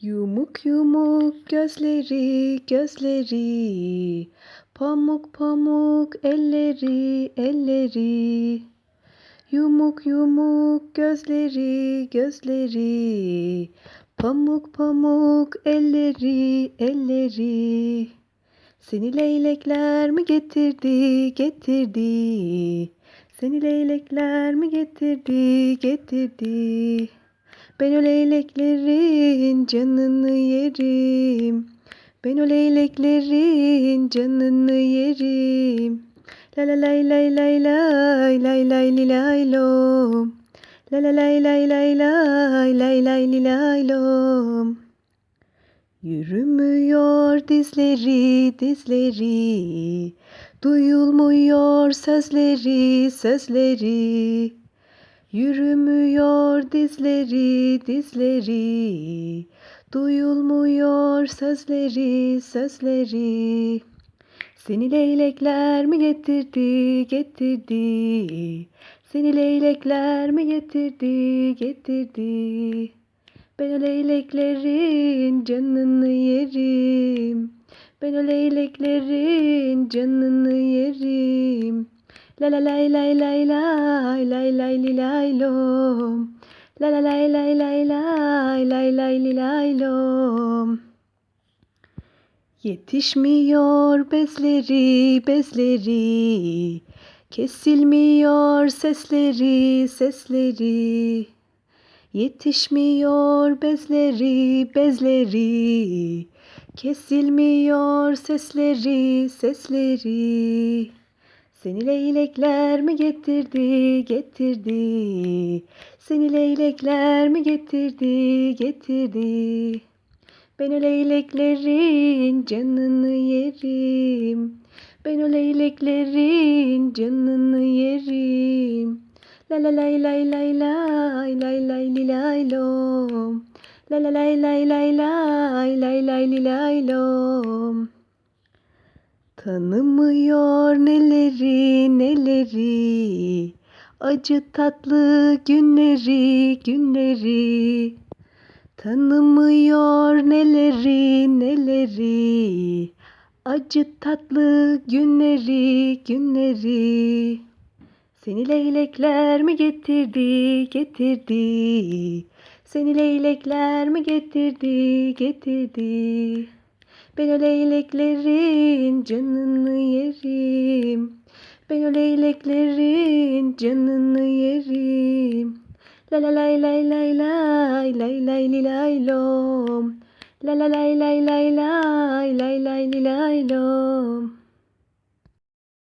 Yumuk yumuk gözleri, gözleri. Pamuk pamuk elleri, elleri. Yumuk yumuk gözleri, gözleri. Pamuk pamuk elleri, elleri. Seni leylekler mi getirdi, getirdi? Seni leylekler mi getirdi, getirdi? Ben o leyleklerin canını yerim. Ben o leyleklerin canını yerim. La la lay lay lay lay lay lay li lay lom. La la lay lay lay lay lay lay li lay lom. Yürümüyor dizleri dizleri. Duyulmuyor sözleri sözleri. Yürümüyor dizleri dizleri. Duyulmuyor sözleri sözleri. Seni leylekler mi getirdi getirdi. Seni leylekler mi getirdi getirdi. Ben o leyleklerin canını yerim. Ben o leyleklerin canını yerim. La la lay lay lay lay lay lay li lay lom. La la lay lay lay lay lay lay li lay lom. Yetişmiyor bezleri bezleri. Kesilmiyor sesleri sesleri. Yetişmiyor bezleri bezleri. Kesilmiyor sesleri sesleri. Seni leylekler mi getirdi getirdi? Seni leylekler mi getirdi getirdi? Ben o leyleklerin canını yerim. Ben o leyleklerin canını yerim. La la lay lay lay lay lay lay li lay lom. La la lay lay lay lay lay lay li lay lom. Tanımıyor neleri neleri. Acı tatlı günleri günleri. Tanımıyor neleri neleri. Acı tatlı günleri günleri. Seni leylekler mi getirdi getirdi? Seni leylekler mi getirdi getirdi? Ben o leyleklerin canını yerim. Ben o leyleklerin canını yerim. La la lay lay lay lay lay lay li lay lom. La la lay lay lay lay lay lay li lay lom.